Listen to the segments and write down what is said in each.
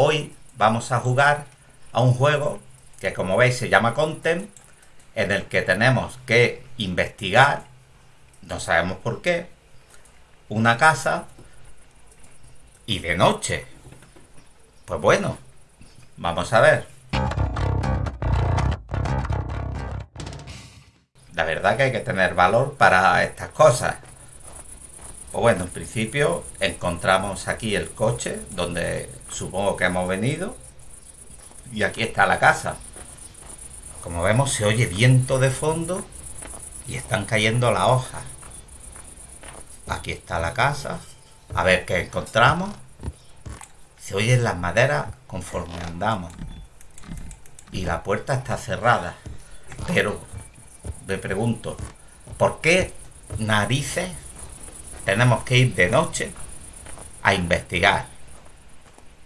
hoy vamos a jugar a un juego que como veis se llama Content, en el que tenemos que investigar, no sabemos por qué, una casa y de noche. Pues bueno, vamos a ver. La verdad que hay que tener valor para estas cosas. Pues bueno, en principio encontramos aquí el coche donde supongo que hemos venido. Y aquí está la casa. Como vemos se oye viento de fondo y están cayendo las hojas. Aquí está la casa. A ver qué encontramos. Se oyen las maderas conforme andamos. Y la puerta está cerrada. Pero me pregunto, ¿por qué narices tenemos que ir de noche a investigar?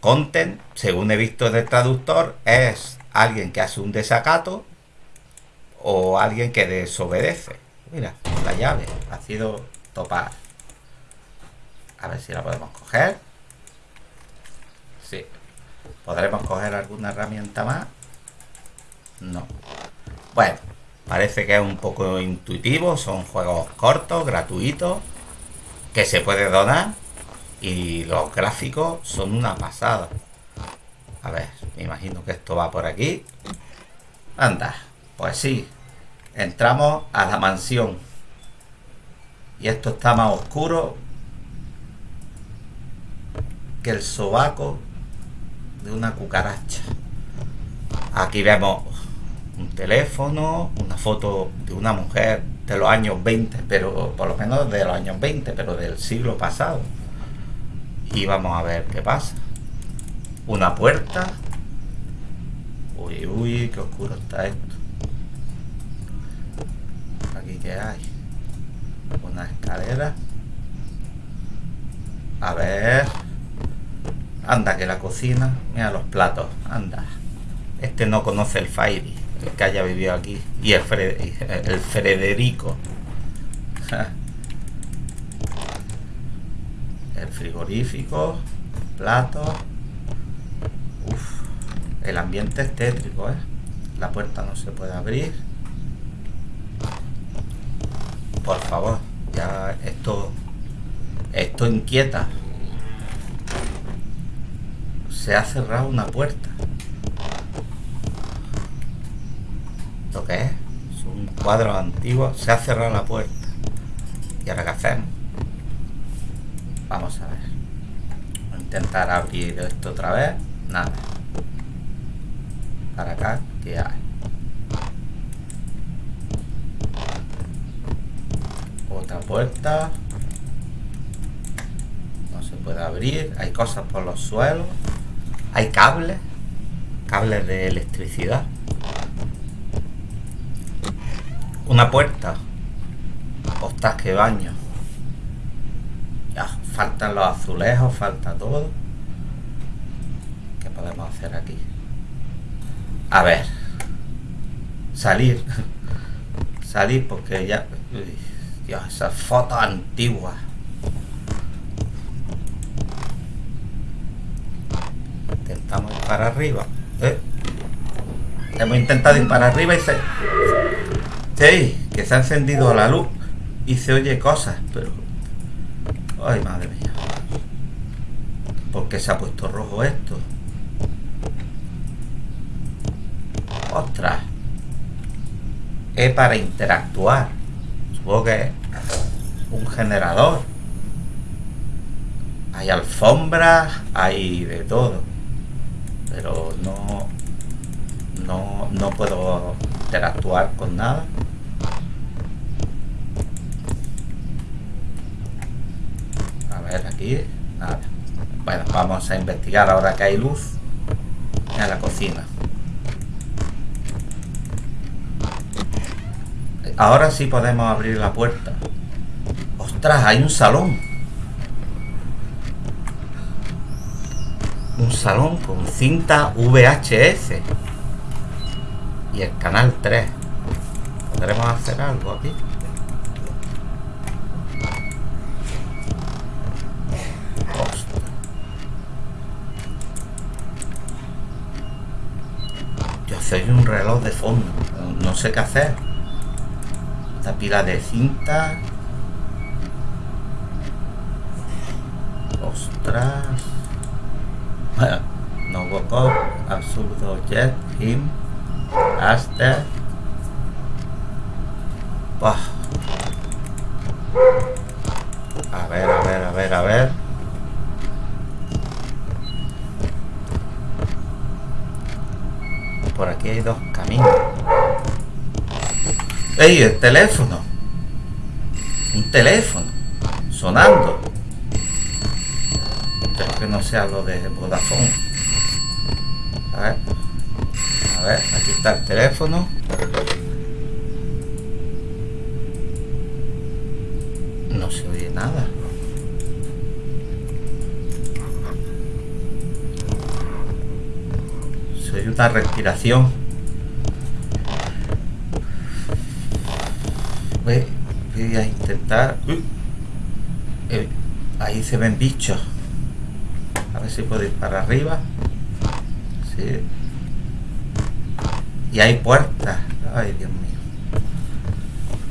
Content, según he visto del traductor, es alguien que hace un desacato o alguien que desobedece. Mira, la llave ha sido topada. A ver si la podemos coger. Sí. ¿Podremos coger alguna herramienta más? No. Bueno, parece que es un poco intuitivo. Son juegos cortos, gratuitos, que se puede donar. Y los gráficos son una pasada. A ver, me imagino que esto va por aquí. Anda, pues sí. Entramos a la mansión. Y esto está más oscuro que el sobaco de una cucaracha. Aquí vemos un teléfono, una foto de una mujer de los años 20, pero por lo menos de los años 20, pero del siglo pasado. Y vamos a ver qué pasa. Una puerta. Uy, uy, qué oscuro está esto. Aquí que hay. Una escalera. A ver. Anda, que la cocina. Mira los platos. Anda. Este no conoce el Fairy. Que haya vivido aquí. Y el, el Frederico. el frigorífico. Platos. Uf. El ambiente es tétrico, ¿eh? La puerta no se puede abrir. Por favor. Ya esto... Esto inquieta se ha cerrado una puerta. ¿Lo que es? Es un cuadro antiguo. Se ha cerrado la puerta. ¿Y ahora qué hacemos? Vamos a ver. Voy a intentar abrir esto otra vez. Nada. Para acá, ¿qué hay? Otra puerta. No se puede abrir. Hay cosas por los suelos. Hay cables, cables de electricidad. Una puerta. Ostras, que baño. Faltan los azulejos, falta todo. ¿Qué podemos hacer aquí? A ver. Salir. Salir porque ya... Dios, esas fotos antiguas. Intentamos ir para arriba. ¿eh? Hemos intentado ir para arriba y se... Sí, que se ha encendido la luz y se oye cosas, pero... Ay, madre mía. ¿Por qué se ha puesto rojo esto? ¡Ostras! Es para interactuar. Supongo que es un generador. Hay alfombras, hay de todo pero no, no, no puedo interactuar con nada. A ver, aquí, nada. Bueno, vamos a investigar ahora que hay luz en la cocina. Ahora sí podemos abrir la puerta. ¡Ostras! Hay un salón. un salón con cinta VHS y el canal 3 podremos hacer algo aquí se oye un reloj de fondo. No sé qué hacer. Esta pila de cinta. Ostras. Bueno, no woke. Absurdo jet. Him. Aster. A ver, a ver, a ver, a ver. Por aquí hay dos caminos. ¡Ey, el teléfono! Un teléfono. Sonando. Espero que no sea lo de Vodafone. A ver. A ver, aquí está el teléfono. No se oye nada. Una respiración. voy a intentar. Eh, ahí se ven bichos. A ver si puedo ir para arriba. Sí. y hay puertas. Ay Dios mío.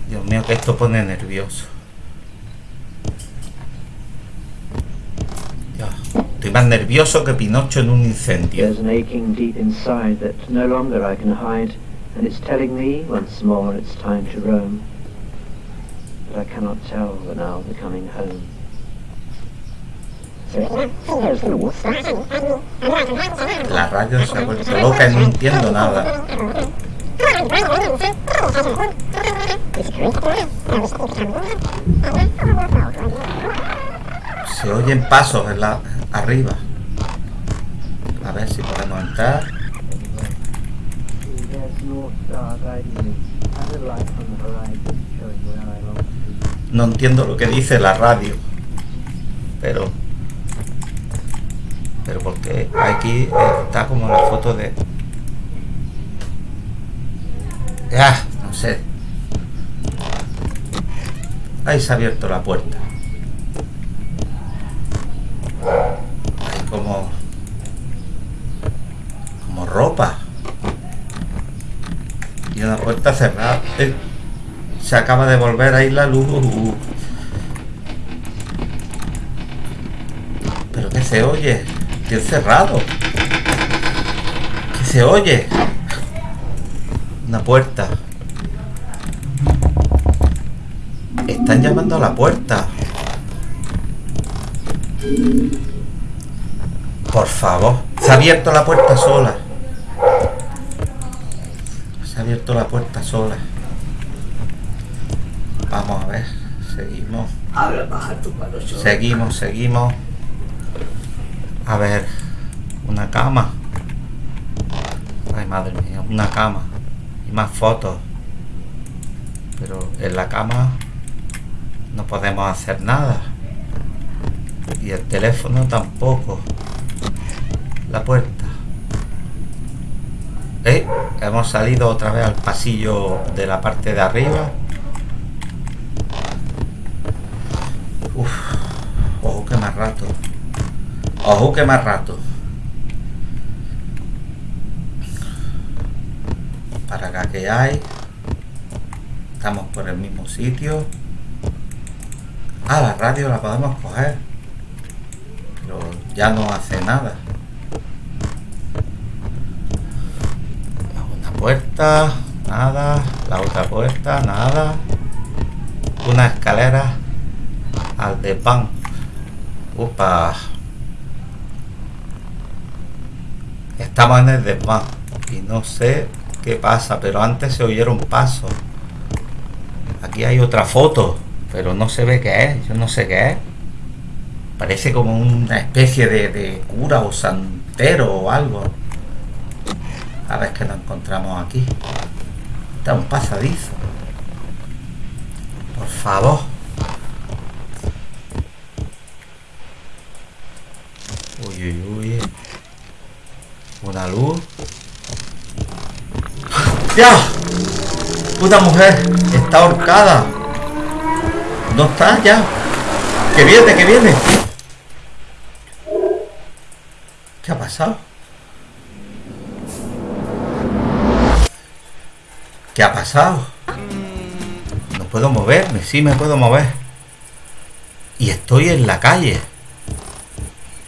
Dios mío que esto pone nervioso estoy más nervioso que Pinocho en un incendio There's an aching deep inside that no longer I can hide and it's telling me once more it's time to roam but I cannot tell the now becoming home. La radio se ha vuelto loca y no entiendo nada. Se oyen pasos en la, arriba. A ver si podemos entrar. No entiendo lo que dice la radio. Pero... Pero porque aquí está como la foto de... Ya, no sé. Ahí se ha abierto la puerta. Como... Como ropa. Y una puerta cerrada. Eh, se acaba de volver ahí la luz. Pero que se oye. Que cerrado. Que se oye. Una puerta. Están llamando a la puerta. Por favor. Se ha abierto la puerta sola. Se ha abierto la puerta sola. Vamos a ver, seguimos. Seguimos, seguimos. A ver, una cama. Ay, madre mía, una cama. Y más fotos. Pero en la cama no podemos hacer nada. Y el teléfono tampoco. La puerta. ¿Eh? Hemos salido otra vez al pasillo de la parte de arriba. más rato. Ojo que más rato. Para acá que hay. Estamos por el mismo sitio. Ah, la radio la podemos coger. Pero ya no hace nada. Una puerta, nada. La otra puerta, nada. Una escalera al de pan. Opa. Estamos en el desván. Y no sé qué pasa, pero antes se oyeron pasos. Aquí hay otra foto, pero no se ve qué es. Yo no sé qué es. Parece como una especie de cura o santero o algo. A ver qué nos encontramos aquí. Está un pasadizo. Por favor. Una luz. ¡Ya! Una mujer está ahorcada. ¿No está ya? ¡Que viene, que viene! ¿Qué ha pasado? ¿Qué ha pasado? No puedo moverme, sí me puedo mover. Y estoy en la calle.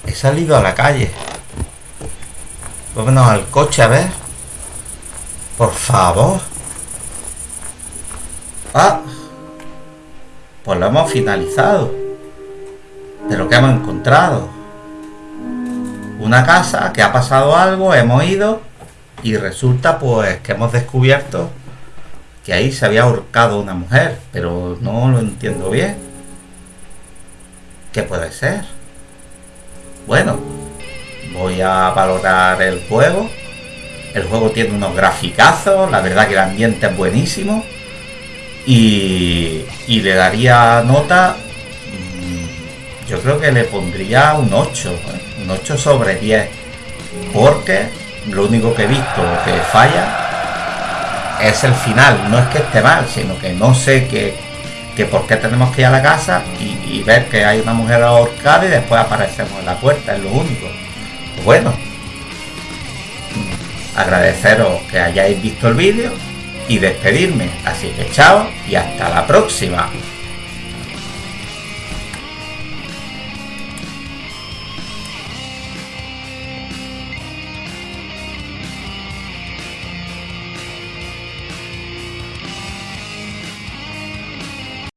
He salido a la calle. Vámonos al coche a ver. Por favor. Ah. Pues lo hemos finalizado. De lo que hemos encontrado. Una casa que ha pasado algo, hemos ido y resulta pues que hemos descubierto que ahí se había ahorcado una mujer, pero no lo entiendo bien. ¿Qué puede ser? Bueno, voy a valorar el juego. El juego tiene unos graficazos, la verdad que el ambiente es buenísimo. Y, y le daría nota, mm, yo creo que le pondría un 8, ¿eh? un 8 sobre 10. Porque lo único que he visto que falla es el final. No es que esté mal, sino que no sé que, que por qué tenemos que ir a la casa y, y ver que hay una mujer ahorcada y después aparecemos en la puerta, es lo único. Bueno, agradeceros que hayáis visto el vídeo y despedirme. Así que chao y hasta la próxima.